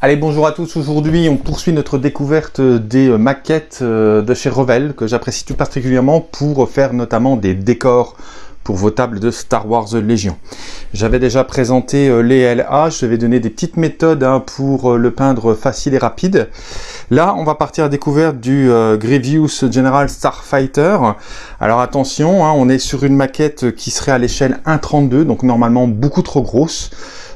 Allez, bonjour à tous. Aujourd'hui, on poursuit notre découverte des maquettes euh, de chez Revel, que j'apprécie tout particulièrement pour faire notamment des décors pour vos tables de Star Wars Légion. J'avais déjà présenté euh, les LA, je vais donner des petites méthodes hein, pour euh, le peindre facile et rapide. Là, on va partir à découverte du Grievous General Starfighter. Alors attention, hein, on est sur une maquette qui serait à l'échelle 1.32, donc normalement beaucoup trop grosse.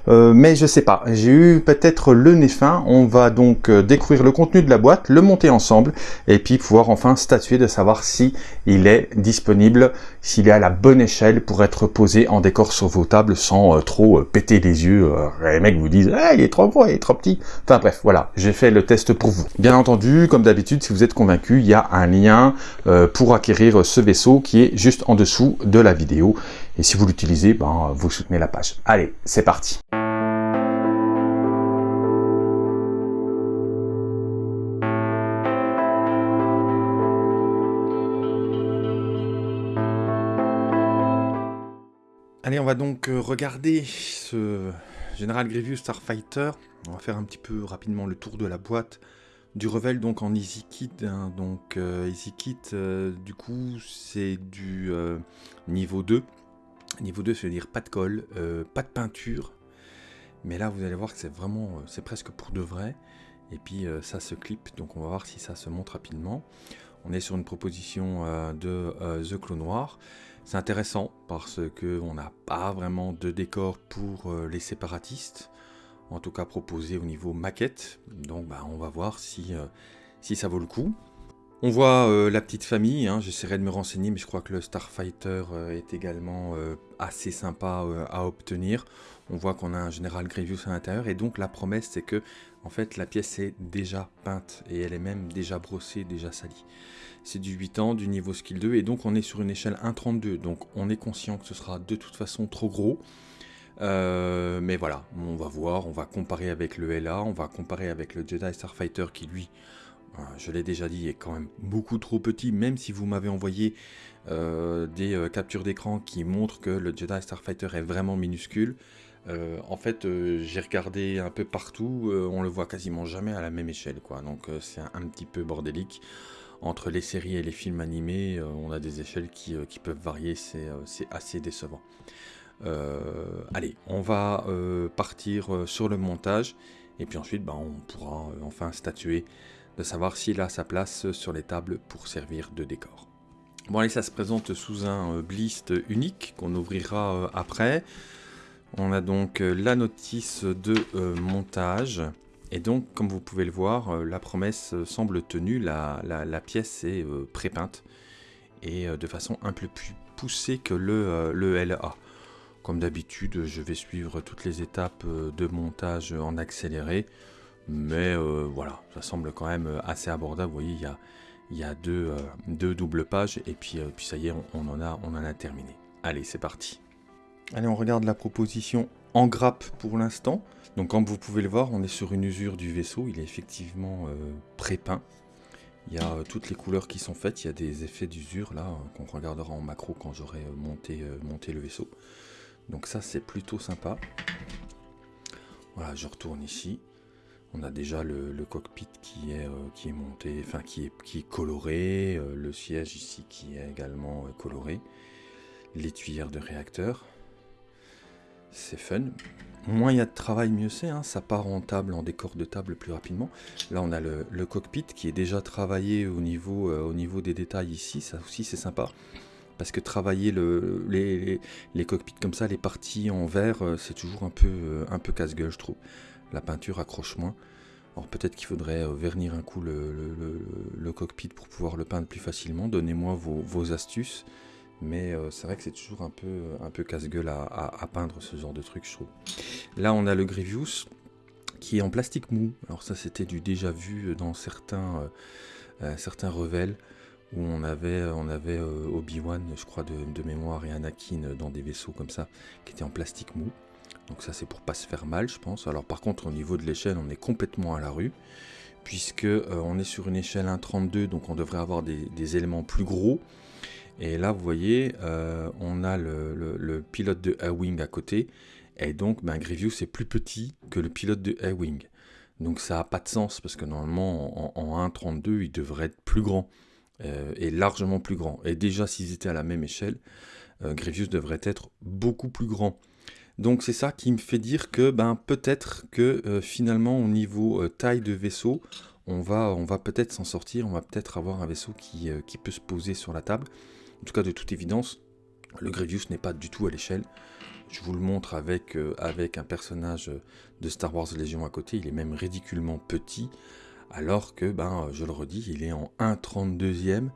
Euh, mais je sais pas, j'ai eu peut-être le nez fin, on va donc euh, découvrir le contenu de la boîte, le monter ensemble, et puis pouvoir enfin statuer de savoir si il est disponible, s'il est à la bonne échelle pour être posé en décor sur vos tables sans euh, trop péter les yeux, les mecs vous disent ah, il est trop gros, il est trop petit », enfin bref, voilà, j'ai fait le test pour vous. Bien entendu, comme d'habitude, si vous êtes convaincu, il y a un lien pour acquérir ce vaisseau qui est juste en dessous de la vidéo, et si vous l'utilisez, ben, vous soutenez la page. Allez, c'est parti Allez, on va donc euh, regarder ce General Grievous Starfighter. On va faire un petit peu rapidement le tour de la boîte du Revel donc en Easy Kit. Hein. donc euh, Easy Kit, euh, du coup, c'est du niveau 2. Niveau 2, ça veut dire pas de colle, pas de peinture. Mais là, vous allez voir que c'est vraiment, c'est presque pour de vrai. Et puis ça se clip, donc on va voir si ça se monte rapidement. On est sur une proposition de The Clos Noir. C'est intéressant parce qu'on n'a pas vraiment de décor pour euh, les séparatistes, en tout cas proposé au niveau maquette, donc bah, on va voir euh, si ça vaut le coup. On voit euh, la petite famille, hein. j'essaierai de me renseigner, mais je crois que le Starfighter est également assez sympa à obtenir. On voit qu'on a un Général Grievous à l'intérieur, et donc la promesse c'est que en fait la pièce est déjà peinte, et elle est même déjà brossée, déjà salie c'est du 8 ans, du niveau skill 2, et donc on est sur une échelle 1.32, donc on est conscient que ce sera de toute façon trop gros, euh, mais voilà, on va voir, on va comparer avec le LA, on va comparer avec le Jedi Starfighter qui lui, euh, je l'ai déjà dit, est quand même beaucoup trop petit, même si vous m'avez envoyé euh, des captures d'écran qui montrent que le Jedi Starfighter est vraiment minuscule. en fait, j'ai regardé un peu partout, on le voit quasiment jamais à la même échelle, quoi. Donc c'est un, petit peu bordélique entre les séries et les films animés, euh, on a des échelles qui, euh, peuvent varier, c'est euh, assez décevant. allez, on va partir sur le montage, et puis ensuite bah, on pourra enfin statuer de savoir s'il a sa place sur les tables pour servir de décor. Bon allez, ça se présente sous un blist unique qu'on ouvrira après. On a donc la notice de montage. Et donc, comme vous pouvez le voir, euh, la promesse euh, semble tenue, la, pièce est euh, pré-peinte et de façon un peu plus poussée que le LA. Comme d'habitude, je vais suivre toutes les étapes de montage en accéléré, mais voilà, ça semble quand même assez abordable. Vous voyez, il y a, a deux, doubles pages et puis, ça y est, on, en a, on en a terminé. Allez, c'est parti. Allez, on regarde la proposition en grappe pour l'instant. Donc comme vous pouvez le voir, on est sur une usure du vaisseau, il est effectivement euh, pré-peint. Il y a euh, toutes les couleurs qui sont faites, il y a des effets d'usure là, euh, qu'on regardera en macro quand j'aurai monté le vaisseau. Donc ça c'est plutôt sympa. Voilà, je retourne ici. On a déjà le, cockpit qui est, qui est monté, enfin qui est, qui est coloré, le siège ici qui est également coloré, les tuyères de réacteur. C'est fun moins il y a de travail, mieux c'est. Hein. Ça part en table, en décor de table plus rapidement. Là, on a le, cockpit qui est déjà travaillé au niveau, euh, au niveau des détails ici. Ça aussi, c'est sympa. Parce que travailler le, les, les, cockpits comme ça, les parties en verre, euh, c'est toujours un peu, euh, un peu casse-gueule, je trouve. La peinture accroche moins. Alors peut-être qu'il faudrait vernir un coup le, cockpit pour pouvoir le peindre plus facilement. Donnez-moi vos, astuces mais euh, c'est vrai que c'est toujours un peu, casse-gueule à, peindre ce genre de truc, je trouve. Là, on a le Grievous, qui est en plastique mou. Alors ça, c'était du déjà vu dans certains, euh, euh, revels, où on avait, on avait Obi-Wan, je crois, de, mémoire, et Anakin dans des vaisseaux comme ça, qui étaient en plastique mou. Donc ça, c'est pour pas se faire mal, je pense. Alors par contre, au niveau de l'échelle, on est complètement à la rue, puisque on est sur une échelle 1.32, donc on devrait avoir des éléments plus gros, et là, vous voyez, euh, on a le, pilote de A-Wing à côté. Et donc, ben, Grievous est plus petit que le pilote de A-Wing. Donc ça n'a pas de sens, parce que normalement, en, 1.32, il devrait être plus grand, et largement plus grand. Et déjà, s'ils étaient à la même échelle, Grievous devrait être beaucoup plus grand. Donc c'est ça qui me fait dire que ben, peut-être que finalement au niveau taille de vaisseau, on va, on va peut-être s'en sortir, on va peut-être avoir un vaisseau qui, qui, peut se poser sur la table. En tout cas de toute évidence, le Grievous n'est pas du tout à l'échelle. Je vous le montre avec, euh, avec un personnage de Star Wars Légion à côté, il est même ridiculement petit, alors que, ben, je le redis, il est en 1,32e,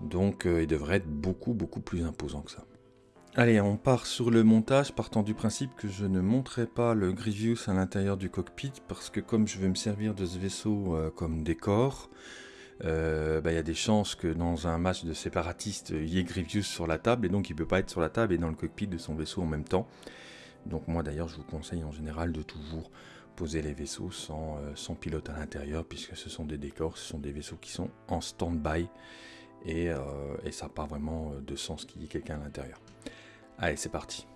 donc euh, il devrait être beaucoup, beaucoup plus imposant que ça. Allez, on part sur le montage, partant du principe que je ne montrerai pas le Grievous à l'intérieur du cockpit, parce que comme je vais me servir de ce vaisseau euh, comme décor, euh, bah, il y a des chances que dans un match de séparatistes, il y ait Grievous sur la table, et donc il ne peut pas être sur la table et dans le cockpit de son vaisseau en même temps. Donc moi d'ailleurs, je vous conseille en général de toujours poser les vaisseaux sans, euh, sans pilote à l'intérieur, puisque ce sont des décors, ce sont des vaisseaux qui sont en stand-by, et, euh, et, ça n'a pas vraiment de sens qu'il y ait quelqu'un à l'intérieur. Allez, c'est parti.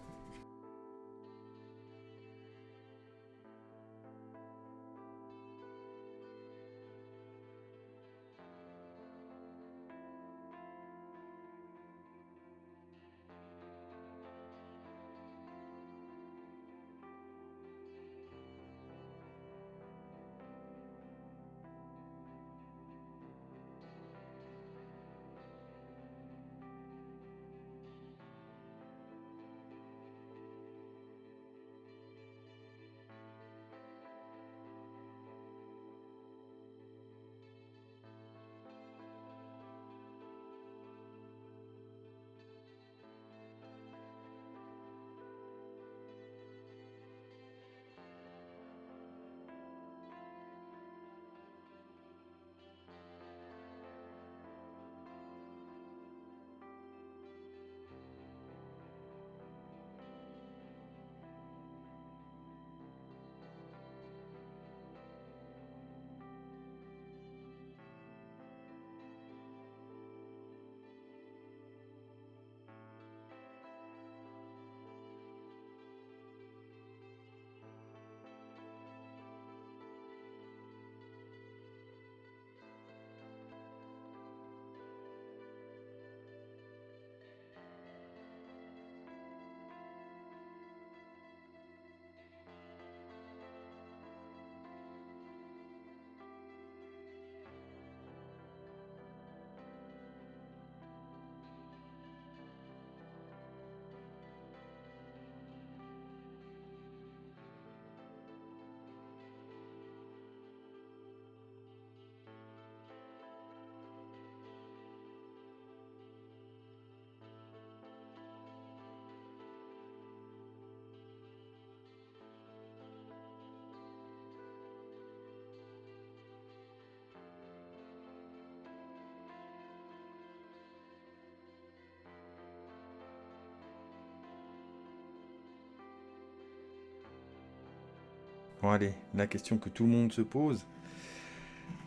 Bon allez, la question que tout le monde se pose.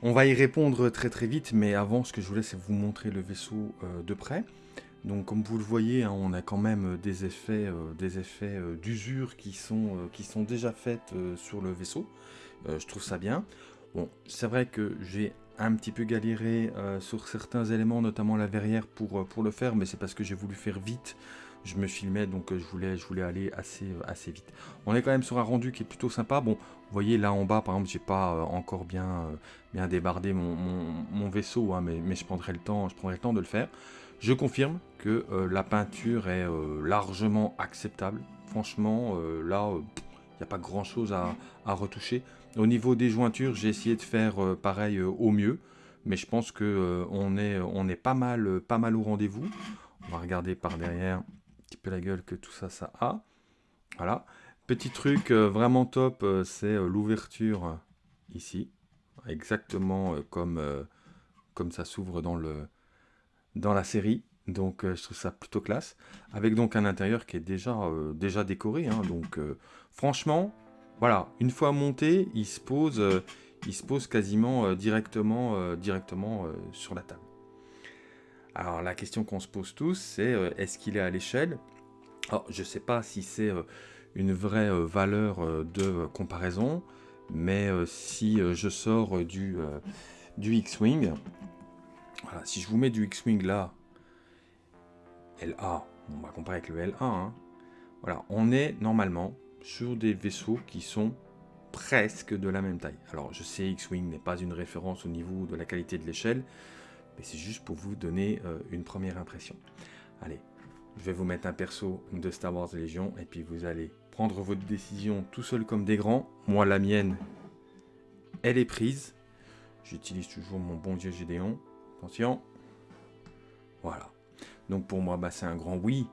On va y répondre très très vite, mais avant, ce que je voulais, c'est vous montrer le vaisseau euh, de près. Donc comme vous le voyez, hein, on a quand même des effets, euh, des effets euh, d'usure qui, sont déjà faits sur le vaisseau. je trouve ça bien. Bon, c'est vrai que j'ai un petit peu galéré sur certains éléments, notamment la verrière pour le faire, mais c'est parce que j'ai voulu faire vite je me filmais, donc euh, je voulais, je voulais aller assez, euh, assez vite. On est quand même sur un rendu qui est plutôt sympa. Bon, vous voyez là en bas, par exemple, j'ai pas euh, encore bien, bien débardé mon, vaisseau, hein, mais, je, prendrai le temps, je prendrai le temps de le faire. Je confirme que la peinture est largement acceptable. Franchement, là, il n'y a pas grand chose à, retoucher. Au niveau des jointures, j'ai essayé de faire pareil au mieux, mais je pense que on est, on est pas mal, pas mal au rendez-vous. On va regarder par derrière petit peu la gueule que tout ça, ça a. Voilà. Petit truc euh, vraiment top, euh, c'est euh, l'ouverture ici. Exactement comme, comme ça s'ouvre dans, dans la série. Donc je trouve ça plutôt classe. Avec donc un intérieur qui est déjà, déjà décoré. Hein. donc franchement, voilà, une fois monté, il se pose, il se pose quasiment directement, directement sur la table. Alors la question qu'on se pose tous, c'est euh, est-ce qu'il est à l'échelle? Je ne sais pas si c'est euh, une vraie euh, valeur de comparaison, mais si je sors du, du X-Wing, si je vous mets du X-Wing là, LA, on va comparer avec le LA, hein. voilà, on est normalement sur des vaisseaux qui sont presque de la même taille. Alors je sais X-Wing n'est pas une référence au niveau de la qualité de l'échelle, mais c'est juste pour vous donner euh, une première impression. Allez, je vais vous mettre un perso de Star Wars Légion, et puis vous allez prendre votre décision tout seul comme des grands. Moi, la mienne, elle est prise. J'utilise toujours mon bon dieu Gédéon. Attention. Voilà. Donc pour moi, bah, c'est un grand oui.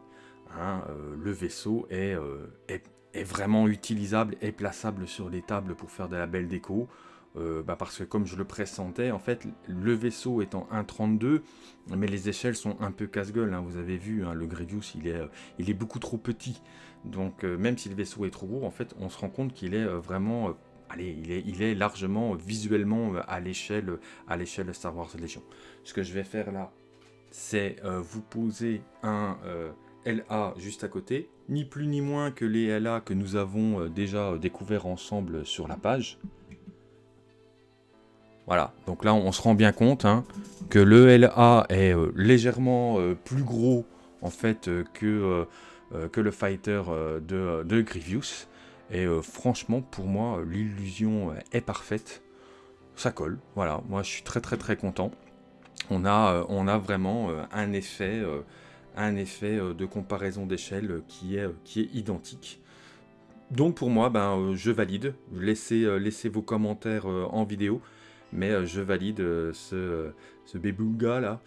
Hein, euh, le vaisseau euh, est, est, vraiment utilisable et plaçable sur les tables pour faire de la belle déco. Euh, bah, parce que comme je le pressentais, en fait, le vaisseau est en 1.32, mais les échelles sont un peu casse-gueule. Hein. vous avez vu, hein, le Grievous, il est, il est beaucoup trop petit. Donc même si le vaisseau est trop gros, en fait, on se rend compte qu'il est vraiment... allez, il est, il est largement visuellement à l'échelle à l'échelle Star Wars Legion. Ce que je vais faire là, c'est vous poser un LA juste à côté, ni plus ni moins que les LA que nous avons euh, déjà euh, découvert ensemble sur la page. Voilà, donc là on se rend bien compte hein, que le LA est euh, légèrement plus gros en fait que, que le fighter de, de, Grievous. Et franchement pour moi l'illusion est parfaite. Ça colle, voilà, moi je suis très très très content. On a, on a vraiment un effet un effet euh, de comparaison d'échelle euh, qui, est, euh, qui est identique. Donc pour moi, ben, je valide. Laissez, laissez vos commentaires en vidéo. Mais je valide ce, ce là,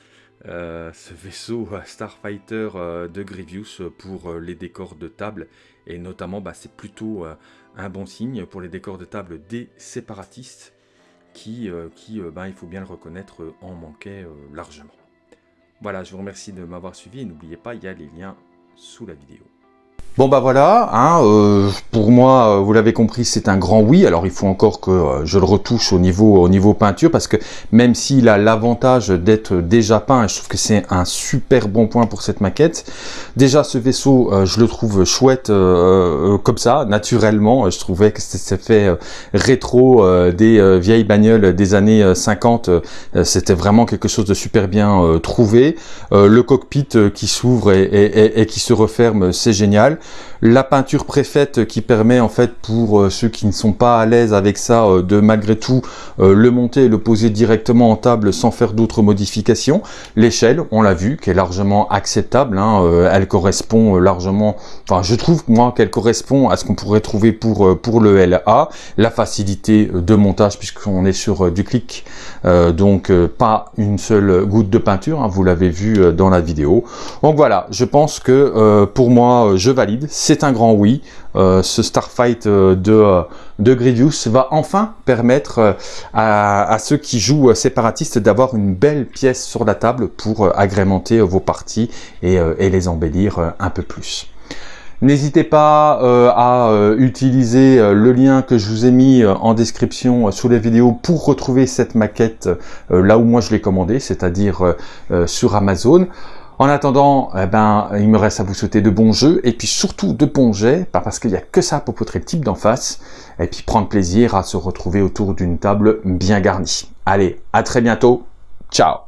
ce vaisseau Starfighter de Grievous pour les décors de table. Et notamment, ben, c'est plutôt un bon signe pour les décors de table des séparatistes qui, qui ben, il faut bien le reconnaître, en manquaient largement. Voilà, je vous remercie de m'avoir suivi et n'oubliez pas, il y a les liens sous la vidéo. Bon bah voilà, hein, euh, pour moi, euh, vous l'avez compris, c'est un grand oui. Alors il faut encore que euh, je le retouche au niveau au niveau peinture, parce que même s'il a l'avantage d'être déjà peint, je trouve que c'est un super bon point pour cette maquette. Déjà ce vaisseau, je le trouve chouette comme ça, naturellement. Je trouvais que c'était fait rétro des vieilles bagnoles des années 50. c'était vraiment quelque chose de super bien trouvé. le cockpit qui s'ouvre et qui se referme, c'est génial la peinture préfaite qui permet en fait pour euh, ceux qui ne sont pas à l'aise avec ça euh, de malgré tout euh, le monter et le poser directement en table sans faire d'autres modifications. L'échelle, on l'a vu, qui est largement acceptable, hein, elle correspond largement, enfin je trouve moi qu'elle correspond à ce qu'on pourrait trouver pour, pour le LA. La facilité de montage puisqu'on est sur du clic, donc pas une seule goutte de peinture, hein, vous l'avez vu dans la vidéo. Donc voilà, je pense que pour moi je valide c'est un grand oui. Euh, ce Starfight euh, de, euh, de Grievous va enfin permettre à, ceux qui jouent séparatistes d'avoir une belle pièce sur la table pour agrémenter vos parties et, les embellir un peu plus. N'hésitez pas à utiliser le lien que je vous ai mis en description sous la vidéo pour retrouver cette maquette là où moi je l'ai commandée, c'est-à-dire sur Amazon. En attendant, eh ben, il me reste à vous souhaiter de bons jeux, et puis surtout de bons jets, parce qu'il n'y a que ça pour poutrer le type d'en face, et puis prendre plaisir à se retrouver autour d'une table bien garnie. Allez, à très bientôt, ciao